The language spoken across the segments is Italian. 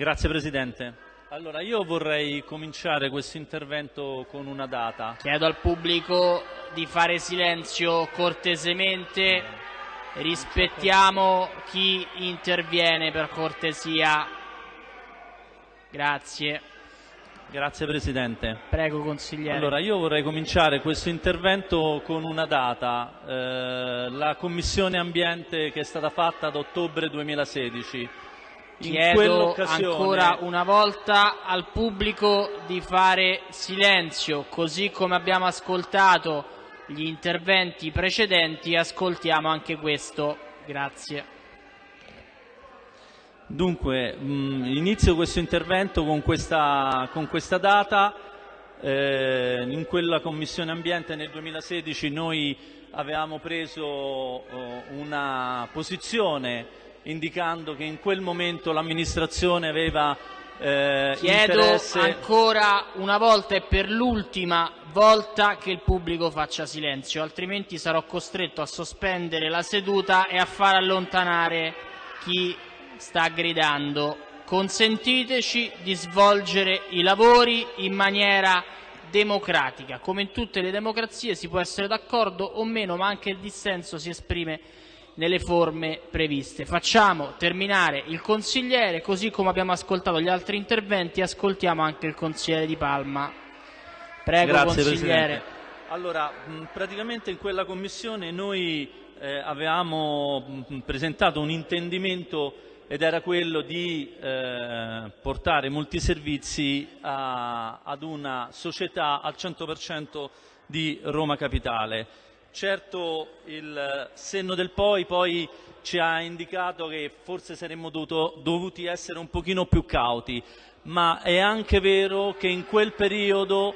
Grazie Presidente. Allora, io vorrei cominciare questo intervento con una data. Chiedo al pubblico di fare silenzio cortesemente, rispettiamo chi interviene per cortesia. Grazie. Grazie Presidente. Prego consigliere. Allora, io vorrei cominciare questo intervento con una data, eh, la Commissione Ambiente che è stata fatta ad ottobre 2016. Chiedo ancora una volta al pubblico di fare silenzio, così come abbiamo ascoltato gli interventi precedenti, ascoltiamo anche questo. Grazie. Dunque, mh, inizio questo intervento con questa, con questa data. Eh, in quella Commissione Ambiente nel 2016 noi avevamo preso oh, una posizione indicando che in quel momento l'amministrazione aveva eh, Chiedo interesse... ancora una volta e per l'ultima volta che il pubblico faccia silenzio, altrimenti sarò costretto a sospendere la seduta e a far allontanare chi sta gridando. Consentiteci di svolgere i lavori in maniera democratica. Come in tutte le democrazie si può essere d'accordo o meno, ma anche il dissenso si esprime nelle forme previste. Facciamo terminare il consigliere, così come abbiamo ascoltato gli altri interventi, ascoltiamo anche il consigliere Di Palma. Prego Grazie consigliere. Presidente. Allora, praticamente in quella commissione noi eh, avevamo presentato un intendimento ed era quello di eh, portare molti servizi a- ad una società al 100% di Roma Capitale. Certo il senno del poi poi ci ha indicato che forse saremmo dovuto- dovuti essere un pochino più cauti, ma è anche vero che in quel periodo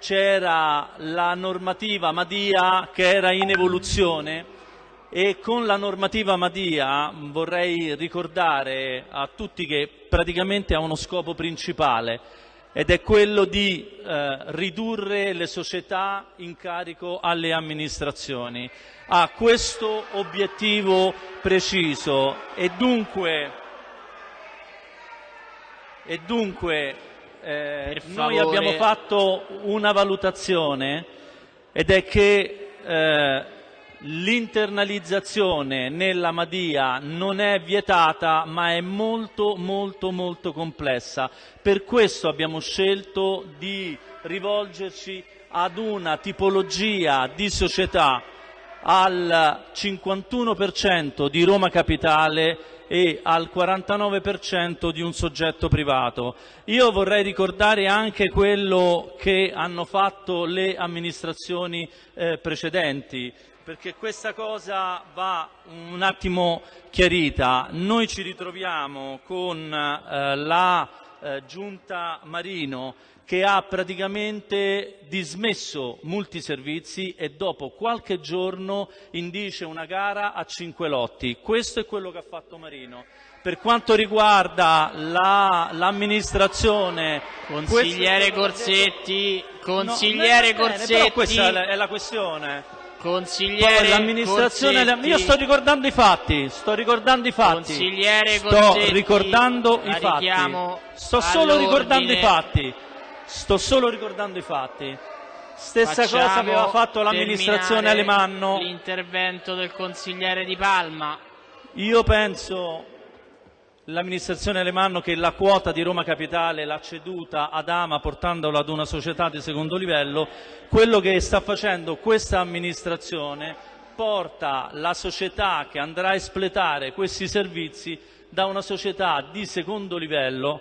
c'era la normativa Madia che era in evoluzione e con la normativa Madia vorrei ricordare a tutti che praticamente ha uno scopo principale ed è quello di eh, ridurre le società in carico alle amministrazioni. Ha questo obiettivo preciso e dunque, e dunque eh, noi abbiamo fatto una valutazione ed è che eh, l'internalizzazione nella Madia non è vietata ma è molto molto molto complessa. Per questo abbiamo scelto di rivolgerci ad una tipologia di società al 51% di Roma Capitale e al 49% di un soggetto privato. Io vorrei ricordare anche quello che hanno fatto le amministrazioni eh, precedenti, perché questa cosa va un attimo chiarita. Noi ci ritroviamo con eh, la eh, giunta Marino che ha praticamente dismesso molti servizi e dopo qualche giorno indice una gara a cinque lotti. Questo è quello che ha fatto Marino. Per quanto riguarda la- l'amministrazione... Consigliere questo- Corsetti, No, consigliere va bene, Corsetti, questa è la, è la questione. Consigliere l'amministrazione... Corsetti, Io sto ricordando i fatti, sto ricordando i fatti. Consigliere sto Corsetti, ricordando i fatti. Sto solo ricordando i fatti. Sto solo ricordando i fatti. Stessa Facciamo cosa aveva fatto l'amministrazione Alemanno. L'intervento del consigliere Di Palma. Io penso l'amministrazione Alemanno che la quota di Roma Capitale l'ha ceduta ad Ama portandola ad una società di secondo livello. Quello che sta facendo questa amministrazione porta la società che andrà a espletare questi servizi da una società di secondo livello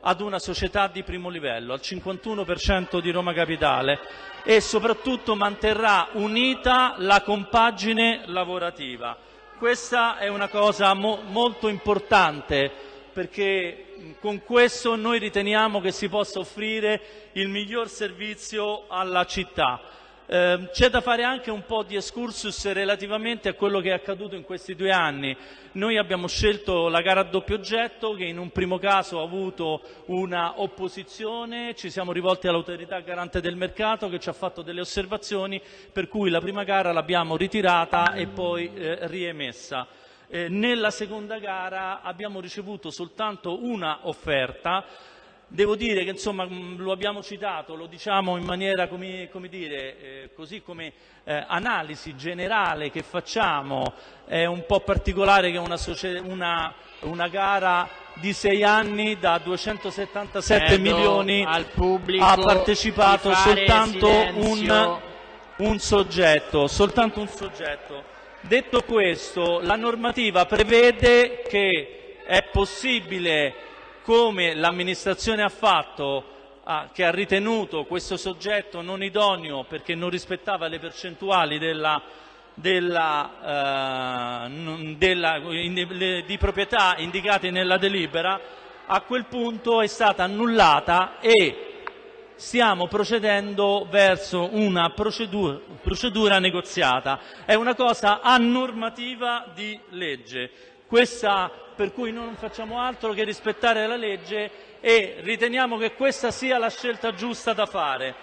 ad una società di primo livello, al 51% di Roma Capitale e soprattutto manterrà unita la compagine lavorativa. Questa è una cosa mo- molto importante perché con questo noi riteniamo che si possa offrire il miglior servizio alla città. Eh, c'è da fare anche un po' di excursus relativamente a quello che è accaduto in questi due anni. Noi abbiamo scelto la gara a doppio oggetto che in un primo caso ha avuto una opposizione, ci siamo rivolti all'autorità garante del mercato che ci ha fatto delle osservazioni per cui la prima gara l'abbiamo ritirata e poi eh, riemessa. Eh, nella seconda gara abbiamo ricevuto soltanto una offerta Devo dire che insomma mm, lo abbiamo citato, lo diciamo in maniera come, come dire, eh, così come eh, analisi generale che facciamo, è un po' particolare che una, una, una gara di sei anni da 277 Chiedo milioni ha partecipato soltanto un, un soggetto, soltanto un soggetto. Detto questo, la normativa prevede che è possibile come l'amministrazione ha fatto, ah, che ha ritenuto questo soggetto non idoneo perché non rispettava le percentuali della, della, eh, della, di proprietà indicate nella delibera, a quel punto è stata annullata e stiamo procedendo verso una procedura, procedura negoziata. È una cosa a normativa di legge. Questa per cui non facciamo altro che rispettare la legge e riteniamo che questa sia la scelta giusta da fare.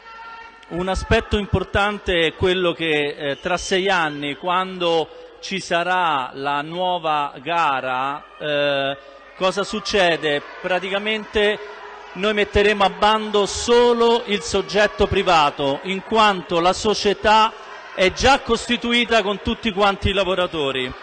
Un aspetto importante è quello che eh, tra sei anni, quando ci sarà la nuova gara, eh, cosa succede? Praticamente noi metteremo a bando solo il soggetto privato, in quanto la società è già costituita con tutti quanti i lavoratori.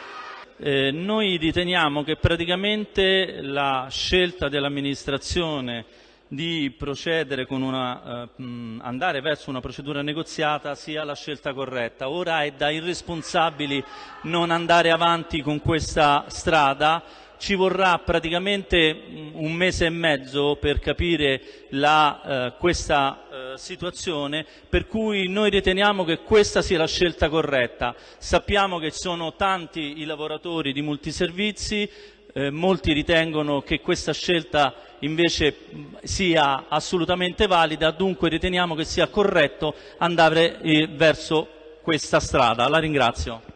Eh, noi riteniamo che praticamente la scelta dell'amministrazione di procedere con una, eh, andare verso una procedura negoziata sia la scelta corretta. Ora è da irresponsabili non andare avanti con questa strada ci vorrà praticamente un mese e mezzo per capire la, eh, questa situazione, per cui noi riteniamo che questa sia la scelta corretta. Sappiamo che sono tanti i lavoratori di multiservizi, eh, molti ritengono che questa scelta invece sia assolutamente valida, dunque riteniamo che sia corretto andare eh, verso questa strada. La ringrazio.